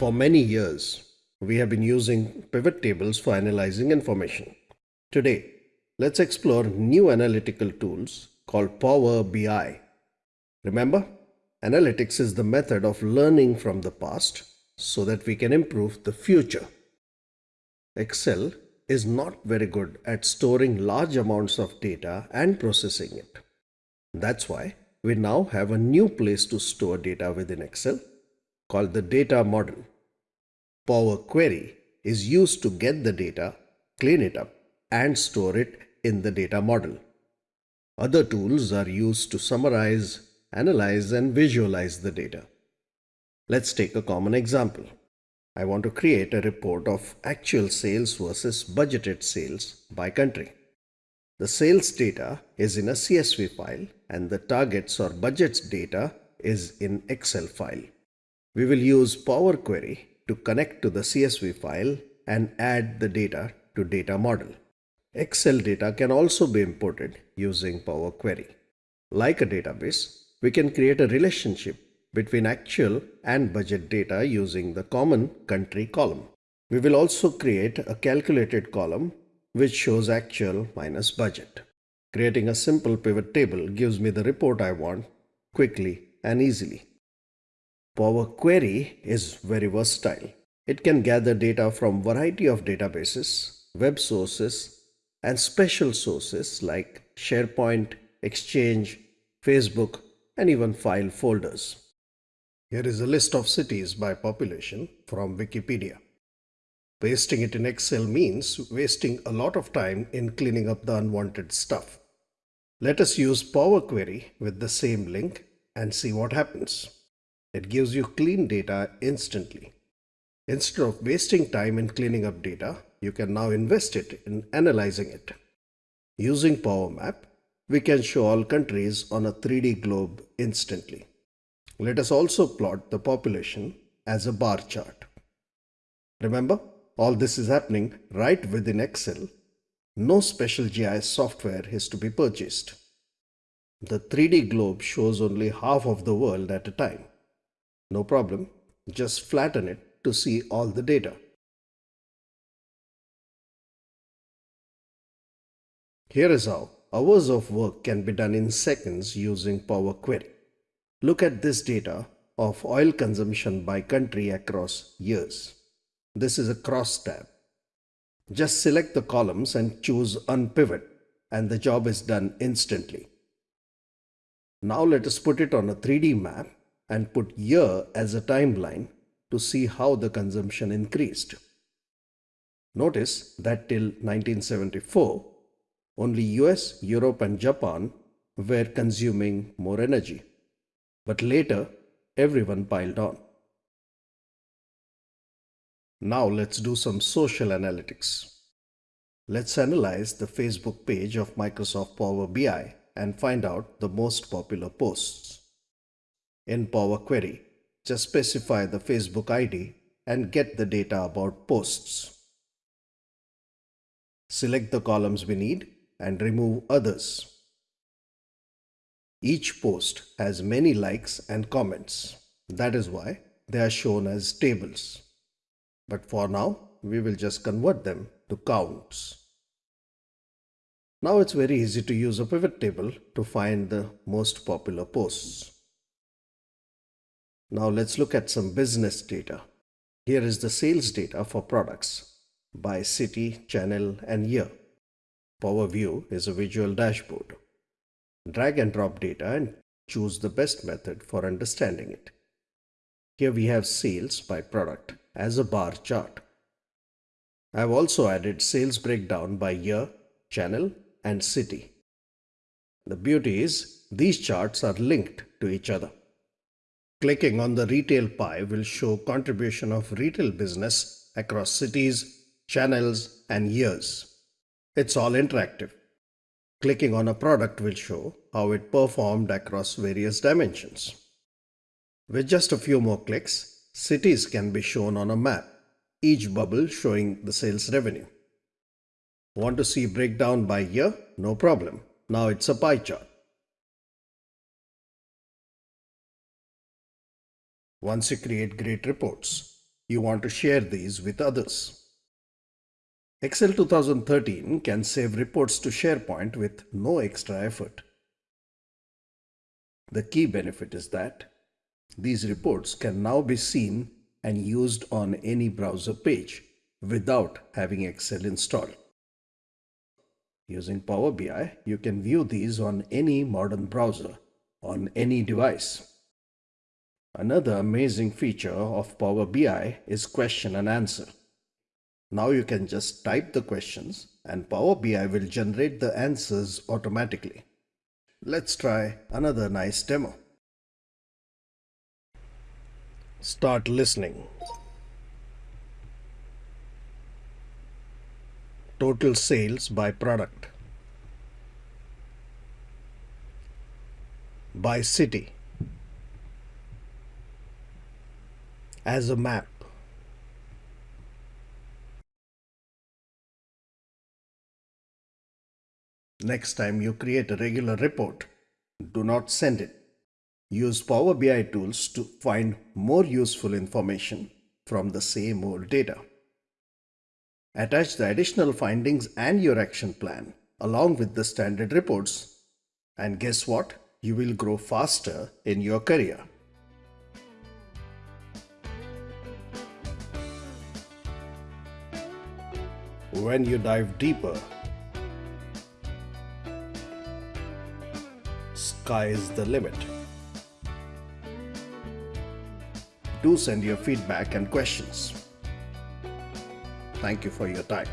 For many years, we have been using pivot tables for analyzing information. Today, let's explore new analytical tools called Power BI. Remember, analytics is the method of learning from the past so that we can improve the future. Excel is not very good at storing large amounts of data and processing it. That's why we now have a new place to store data within Excel called the data model. Power Query is used to get the data, clean it up and store it in the data model. Other tools are used to summarize, analyze and visualize the data. Let's take a common example. I want to create a report of actual sales versus budgeted sales by country. The sales data is in a CSV file and the targets or budgets data is in Excel file. We will use Power Query to connect to the CSV file and add the data to data model. Excel data can also be imported using Power Query. Like a database, we can create a relationship between actual and budget data using the common country column. We will also create a calculated column which shows actual minus budget. Creating a simple pivot table gives me the report I want quickly and easily. Power Query is very versatile. It can gather data from variety of databases, web sources, and special sources like SharePoint, Exchange, Facebook, and even file folders. Here is a list of cities by population from Wikipedia. Pasting it in Excel means wasting a lot of time in cleaning up the unwanted stuff. Let us use Power Query with the same link and see what happens. It gives you clean data instantly. Instead of wasting time in cleaning up data, you can now invest it in analyzing it. Using Power Map, we can show all countries on a 3D globe instantly. Let us also plot the population as a bar chart. Remember, all this is happening right within Excel. No special GIS software is to be purchased. The 3D globe shows only half of the world at a time. No problem, just flatten it to see all the data. Here is how hours of work can be done in seconds using Power Query. Look at this data of oil consumption by country across years. This is a cross tab. Just select the columns and choose Unpivot and the job is done instantly. Now let us put it on a 3D map and put year as a timeline to see how the consumption increased. Notice that till 1974, only US, Europe and Japan were consuming more energy. But later, everyone piled on. Now let's do some social analytics. Let's analyze the Facebook page of Microsoft Power BI and find out the most popular posts. In Power Query, just specify the Facebook ID and get the data about posts. Select the columns we need and remove others. Each post has many likes and comments. That is why they are shown as tables. But for now, we will just convert them to counts. Now it's very easy to use a pivot table to find the most popular posts. Now let's look at some business data. Here is the sales data for products by city, channel and year. Power View is a visual dashboard. Drag and drop data and choose the best method for understanding it. Here we have sales by product as a bar chart. I have also added sales breakdown by year, channel and city. The beauty is these charts are linked to each other. Clicking on the retail pie will show contribution of retail business across cities, channels and years. It's all interactive. Clicking on a product will show how it performed across various dimensions. With just a few more clicks, cities can be shown on a map, each bubble showing the sales revenue. Want to see breakdown by year? No problem. Now it's a pie chart. Once you create great reports, You want to share these with others. Excel 2013 can save reports to SharePoint with no extra effort. The key benefit is that these reports can now be seen and used on any browser page without having Excel installed. Using Power BI, you can view these on any modern browser, on any device. Another amazing feature of Power BI is question and answer. Now you can just type the questions and Power BI will generate the answers automatically. Let's try another nice demo. Start listening. Total sales by product. By city. As a map. Next time you create a regular report, do not send it. Use Power BI tools to find more useful information from the same old data. Attach the additional findings and your action plan along with the standard reports. And guess what? You will grow faster in your career. When you dive deeper, sky is the limit. do send your feedback and questions. Thank you for your time.